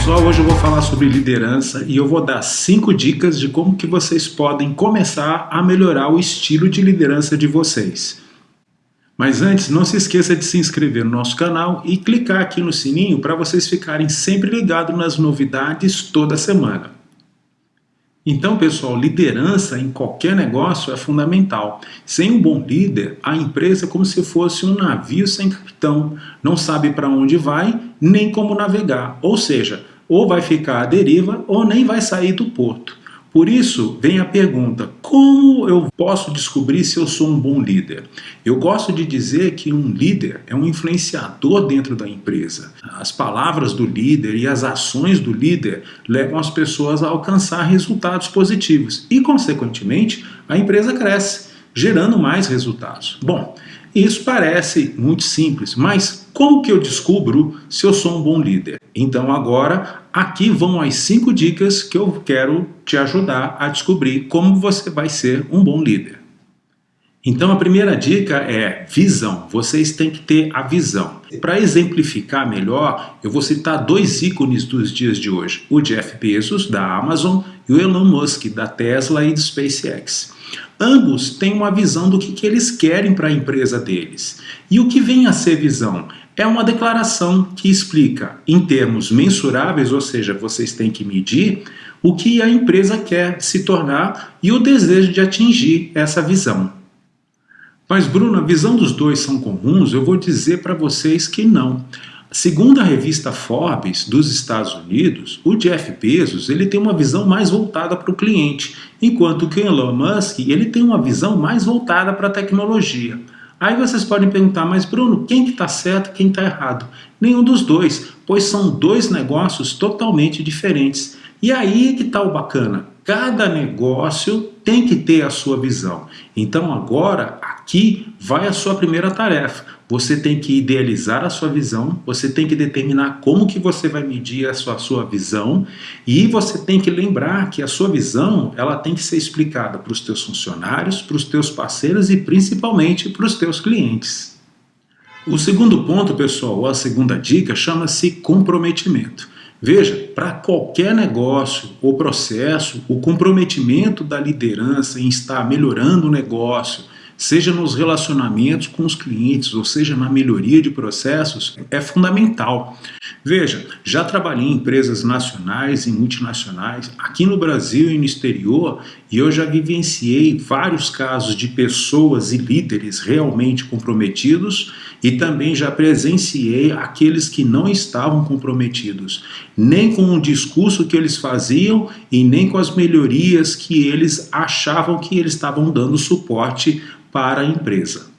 pessoal, hoje eu vou falar sobre liderança e eu vou dar cinco dicas de como que vocês podem começar a melhorar o estilo de liderança de vocês. Mas antes, não se esqueça de se inscrever no nosso canal e clicar aqui no sininho para vocês ficarem sempre ligados nas novidades toda semana. Então, pessoal, liderança em qualquer negócio é fundamental. Sem um bom líder, a empresa é como se fosse um navio sem capitão. Não sabe para onde vai, nem como navegar. Ou seja, ou vai ficar à deriva ou nem vai sair do porto. Por isso, vem a pergunta, como eu posso descobrir se eu sou um bom líder? Eu gosto de dizer que um líder é um influenciador dentro da empresa. As palavras do líder e as ações do líder levam as pessoas a alcançar resultados positivos e, consequentemente, a empresa cresce, gerando mais resultados. Bom, isso parece muito simples, mas como que eu descubro se eu sou um bom líder? Então agora, aqui vão as cinco dicas que eu quero te ajudar a descobrir como você vai ser um bom líder. Então a primeira dica é visão, vocês têm que ter a visão. Para exemplificar melhor, eu vou citar dois ícones dos dias de hoje, o Jeff Bezos da Amazon e o Elon Musk da Tesla e do SpaceX. Ambos têm uma visão do que, que eles querem para a empresa deles. E o que vem a ser visão? É uma declaração que explica, em termos mensuráveis, ou seja, vocês têm que medir, o que a empresa quer se tornar e o desejo de atingir essa visão. Mas, Bruno, a visão dos dois são comuns? Eu vou dizer para vocês que não. Segundo a revista Forbes dos Estados Unidos, o Jeff Bezos ele tem uma visão mais voltada para o cliente, enquanto que o Elon Musk ele tem uma visão mais voltada para a tecnologia. Aí vocês podem perguntar, mas Bruno, quem que está certo quem está errado? Nenhum dos dois, pois são dois negócios totalmente diferentes. E aí que está o bacana, cada negócio tem que ter a sua visão. Então agora, aqui vai a sua primeira tarefa. Você tem que idealizar a sua visão, você tem que determinar como que você vai medir a sua, a sua visão e você tem que lembrar que a sua visão ela tem que ser explicada para os teus funcionários, para os teus parceiros e principalmente para os teus clientes. O segundo ponto, pessoal, a segunda dica, chama-se comprometimento. Veja, para qualquer negócio ou processo, o comprometimento da liderança em estar melhorando o negócio, seja nos relacionamentos com os clientes, ou seja na melhoria de processos, é fundamental. Veja, já trabalhei em empresas nacionais e multinacionais, aqui no Brasil e no exterior, e eu já vivenciei vários casos de pessoas e líderes realmente comprometidos e também já presenciei aqueles que não estavam comprometidos, nem com o discurso que eles faziam e nem com as melhorias que eles achavam que eles estavam dando suporte para a empresa.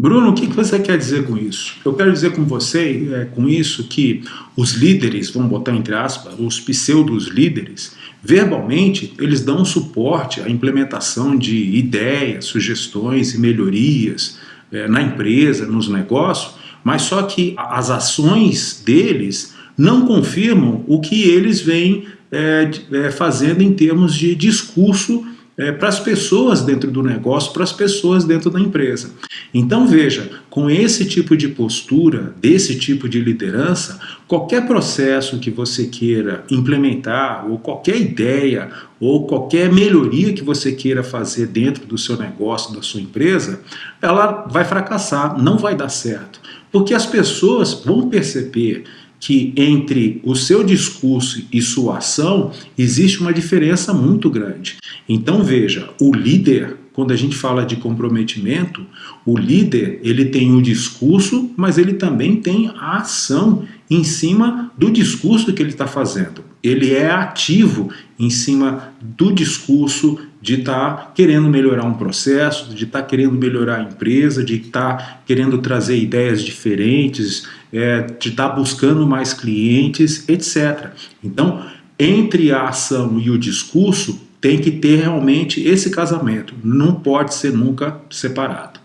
Bruno, o que você quer dizer com isso? Eu quero dizer com você, é, com isso, que os líderes, vamos botar entre aspas, os pseudos líderes, verbalmente eles dão suporte à implementação de ideias, sugestões e melhorias é, na empresa, nos negócios, mas só que as ações deles não confirmam o que eles vêm é, é fazendo em termos de discurso é, para as pessoas dentro do negócio, para as pessoas dentro da empresa. Então veja, com esse tipo de postura, desse tipo de liderança, qualquer processo que você queira implementar, ou qualquer ideia, ou qualquer melhoria que você queira fazer dentro do seu negócio, da sua empresa, ela vai fracassar, não vai dar certo. Porque as pessoas vão perceber que entre o seu discurso e sua ação existe uma diferença muito grande. Então veja, o líder, quando a gente fala de comprometimento, o líder ele tem o discurso, mas ele também tem a ação em cima do discurso que ele está fazendo. Ele é ativo em cima do discurso de estar tá querendo melhorar um processo, de estar tá querendo melhorar a empresa, de estar tá querendo trazer ideias diferentes, é, de estar tá buscando mais clientes, etc. Então, entre a ação e o discurso, tem que ter realmente esse casamento, não pode ser nunca separado.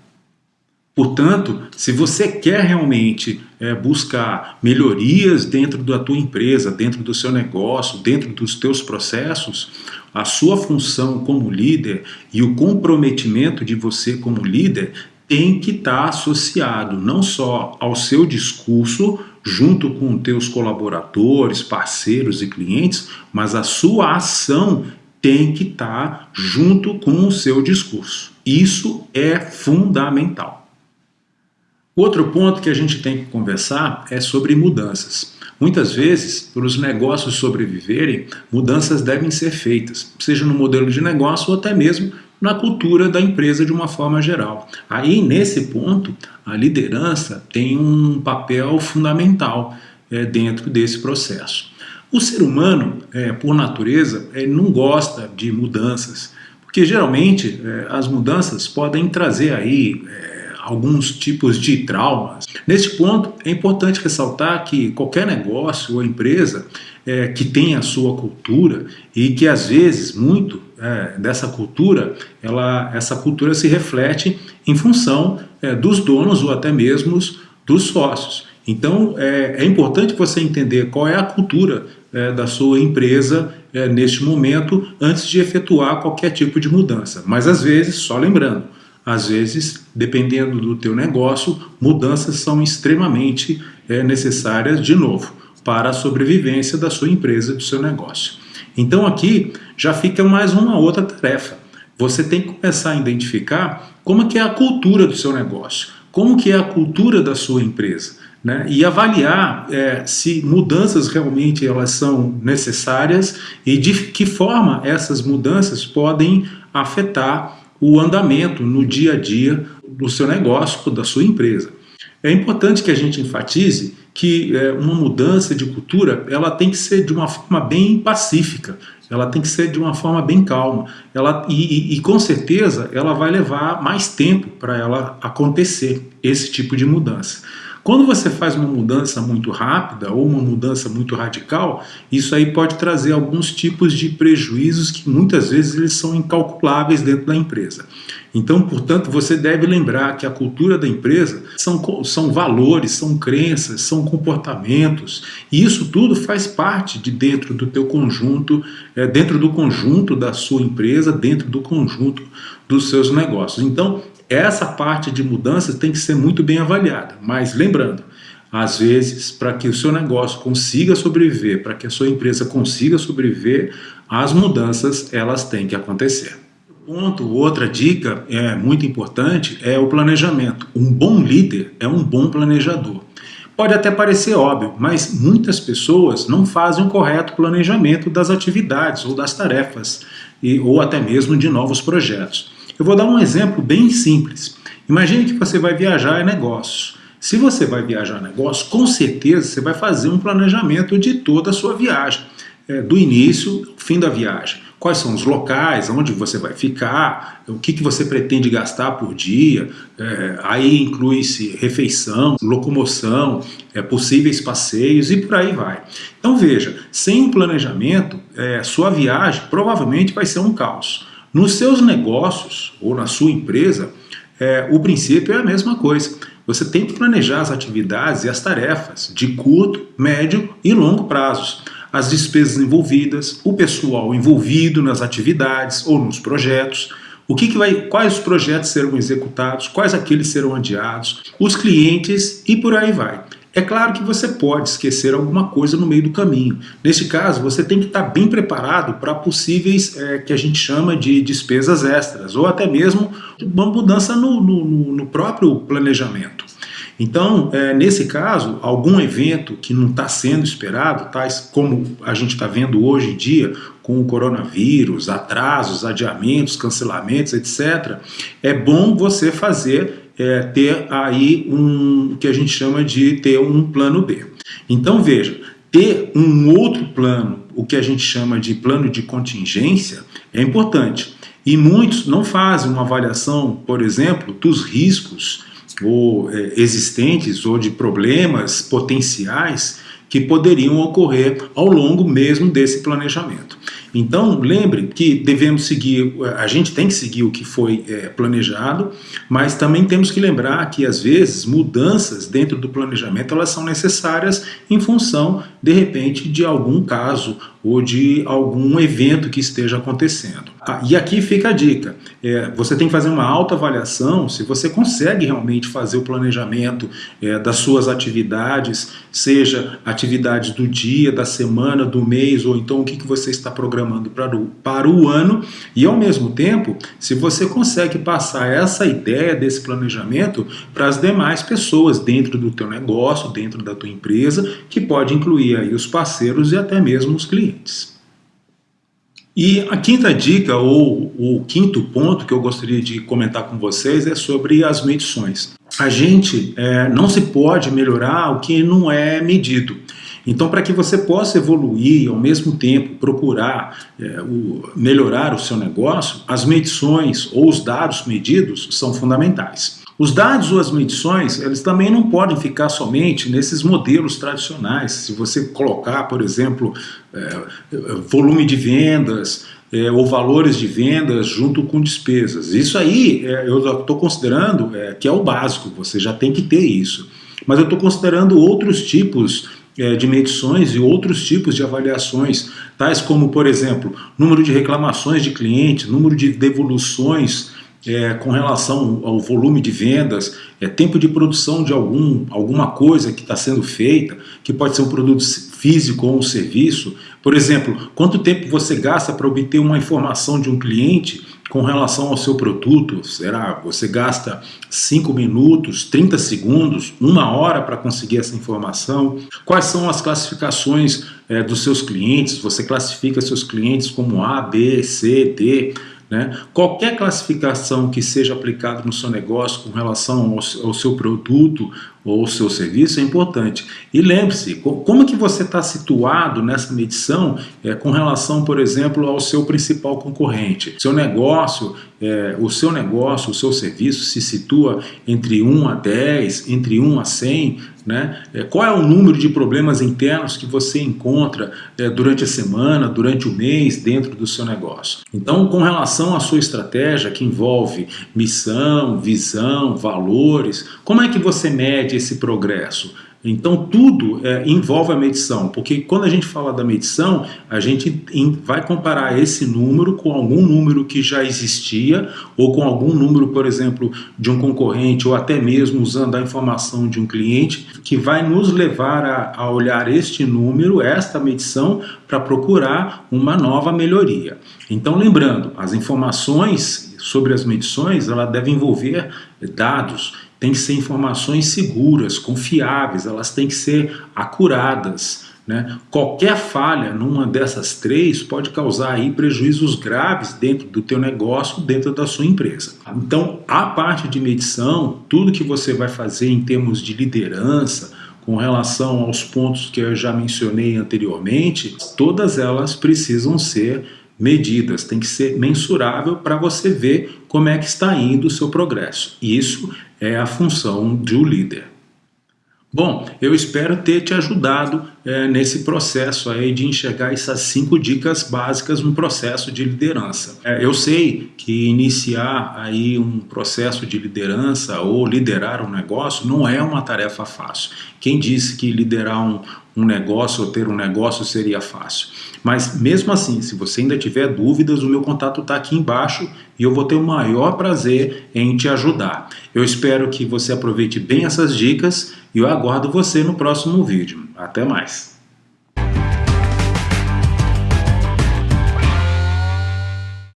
Portanto, se você quer realmente é, buscar melhorias dentro da tua empresa, dentro do seu negócio, dentro dos teus processos, a sua função como líder e o comprometimento de você como líder tem que estar tá associado não só ao seu discurso, junto com teus colaboradores, parceiros e clientes, mas a sua ação tem que estar tá junto com o seu discurso. Isso é fundamental. Outro ponto que a gente tem que conversar é sobre mudanças. Muitas vezes, para os negócios sobreviverem, mudanças devem ser feitas, seja no modelo de negócio ou até mesmo na cultura da empresa de uma forma geral. Aí, nesse ponto, a liderança tem um papel fundamental é, dentro desse processo. O ser humano, é, por natureza, é, não gosta de mudanças, porque geralmente as mudanças podem trazer aí alguns tipos de traumas. Neste ponto, é importante ressaltar que qualquer negócio ou empresa é, que tem a sua cultura e que às vezes muito é, dessa cultura, ela, essa cultura se reflete em função é, dos donos ou até mesmo dos sócios. Então é, é importante você entender qual é a cultura é, da sua empresa é, neste momento antes de efetuar qualquer tipo de mudança. Mas às vezes, só lembrando, às vezes, dependendo do teu negócio, mudanças são extremamente é, necessárias, de novo, para a sobrevivência da sua empresa, do seu negócio. Então aqui já fica mais uma outra tarefa. Você tem que começar a identificar como que é a cultura do seu negócio, como que é a cultura da sua empresa. Né? E avaliar é, se mudanças realmente elas são necessárias e de que forma essas mudanças podem afetar o andamento no dia a dia do seu negócio, da sua empresa. É importante que a gente enfatize que é, uma mudança de cultura ela tem que ser de uma forma bem pacífica, ela tem que ser de uma forma bem calma, ela, e, e, e com certeza ela vai levar mais tempo para ela acontecer, esse tipo de mudança. Quando você faz uma mudança muito rápida ou uma mudança muito radical, isso aí pode trazer alguns tipos de prejuízos que muitas vezes eles são incalculáveis dentro da empresa. Então, portanto, você deve lembrar que a cultura da empresa são, são valores, são crenças, são comportamentos, e isso tudo faz parte de dentro do teu conjunto, é, dentro do conjunto da sua empresa, dentro do conjunto dos seus negócios. Então, essa parte de mudanças tem que ser muito bem avaliada, mas lembrando, às vezes, para que o seu negócio consiga sobreviver, para que a sua empresa consiga sobreviver, as mudanças elas têm que acontecer. Ponto, outra dica é muito importante é o planejamento. Um bom líder é um bom planejador. Pode até parecer óbvio, mas muitas pessoas não fazem o correto planejamento das atividades ou das tarefas, e, ou até mesmo de novos projetos. Eu vou dar um exemplo bem simples. Imagine que você vai viajar em negócios. Se você vai viajar em negócio, com certeza você vai fazer um planejamento de toda a sua viagem, é, do início ao fim da viagem. Quais são os locais, onde você vai ficar, o que, que você pretende gastar por dia, é, aí inclui-se refeição, locomoção, é, possíveis passeios e por aí vai. Então veja, sem um planejamento, sua viagem provavelmente vai ser um caos. Nos seus negócios ou na sua empresa, é, o princípio é a mesma coisa. Você tem que planejar as atividades e as tarefas de curto, médio e longo prazos. As despesas envolvidas, o pessoal envolvido nas atividades ou nos projetos, o que, que vai, quais os projetos serão executados, quais aqueles serão adiados, os clientes e por aí vai. É claro que você pode esquecer alguma coisa no meio do caminho. Nesse caso, você tem que estar bem preparado para possíveis, é, que a gente chama de despesas extras, ou até mesmo uma mudança no, no, no próprio planejamento. Então, é, nesse caso, algum evento que não está sendo esperado, tais como a gente está vendo hoje em dia, com o coronavírus, atrasos, adiamentos, cancelamentos, etc., é bom você fazer é, ter aí um que a gente chama de ter um plano B. Então veja, ter um outro plano, o que a gente chama de plano de contingência, é importante. E muitos não fazem uma avaliação, por exemplo, dos riscos ou é, existentes ou de problemas potenciais que poderiam ocorrer ao longo mesmo desse planejamento. Então, lembre que devemos seguir, a gente tem que seguir o que foi é, planejado, mas também temos que lembrar que, às vezes, mudanças dentro do planejamento elas são necessárias em função de repente, de algum caso ou de algum evento que esteja acontecendo. Ah, e aqui fica a dica, é, você tem que fazer uma autoavaliação se você consegue realmente fazer o planejamento é, das suas atividades, seja atividades do dia, da semana, do mês, ou então o que, que você está programando para o, para o ano, e ao mesmo tempo, se você consegue passar essa ideia desse planejamento para as demais pessoas dentro do teu negócio, dentro da tua empresa, que pode incluir aí os parceiros e até mesmo os clientes. E a quinta dica, ou o quinto ponto que eu gostaria de comentar com vocês é sobre as medições. A gente é, não se pode melhorar o que não é medido. Então, para que você possa evoluir e ao mesmo tempo procurar é, o, melhorar o seu negócio, as medições ou os dados medidos são fundamentais. Os dados ou as medições, eles também não podem ficar somente nesses modelos tradicionais. Se você colocar, por exemplo, é, volume de vendas, é, ou valores de vendas junto com despesas. Isso aí é, eu estou considerando que é o básico, você já tem que ter isso. Mas eu estou considerando outros tipos de medições e outros tipos de avaliações, tais como, por exemplo, número de reclamações de clientes, número de devoluções é, com relação ao volume de vendas, é, tempo de produção de algum, alguma coisa que está sendo feita, que pode ser um produto físico ou um serviço. Por exemplo, quanto tempo você gasta para obter uma informação de um cliente com relação ao seu produto? Será você gasta 5 minutos, 30 segundos, uma hora para conseguir essa informação? Quais são as classificações é, dos seus clientes? Você classifica seus clientes como A, B, C, D? Né? Qualquer classificação que seja aplicada no seu negócio com relação ao, ao seu produto ou ao seu serviço é importante. E lembre-se, como é que você está situado nessa medição é, com relação, por exemplo, ao seu principal concorrente? Seu negócio, é, o seu negócio, o seu serviço se situa entre 1 a 10, entre 1 a 100, né? É, qual é o número de problemas internos que você encontra é, durante a semana, durante o mês, dentro do seu negócio? Então, com relação à sua estratégia, que envolve missão, visão, valores, como é que você mede esse progresso? Então tudo é, envolve a medição, porque quando a gente fala da medição, a gente vai comparar esse número com algum número que já existia, ou com algum número, por exemplo, de um concorrente, ou até mesmo usando a informação de um cliente, que vai nos levar a, a olhar este número, esta medição, para procurar uma nova melhoria. Então lembrando, as informações sobre as medições, ela deve envolver dados, tem que ser informações seguras, confiáveis, elas têm que ser acuradas. Né? Qualquer falha numa dessas três pode causar aí prejuízos graves dentro do teu negócio, dentro da sua empresa. Então, a parte de medição, tudo que você vai fazer em termos de liderança, com relação aos pontos que eu já mencionei anteriormente, todas elas precisam ser medidas, tem que ser mensurável para você ver como é que está indo o seu progresso. Isso é a função de um líder. Bom, eu espero ter te ajudado é, nesse processo aí de enxergar essas cinco dicas básicas no processo de liderança. É, eu sei que iniciar aí um processo de liderança ou liderar um negócio não é uma tarefa fácil. Quem disse que liderar um, um negócio ou ter um negócio seria fácil? Mas mesmo assim, se você ainda tiver dúvidas, o meu contato está aqui embaixo e eu vou ter o maior prazer em te ajudar. Eu espero que você aproveite bem essas dicas e eu aguardo você no próximo vídeo. Até mais!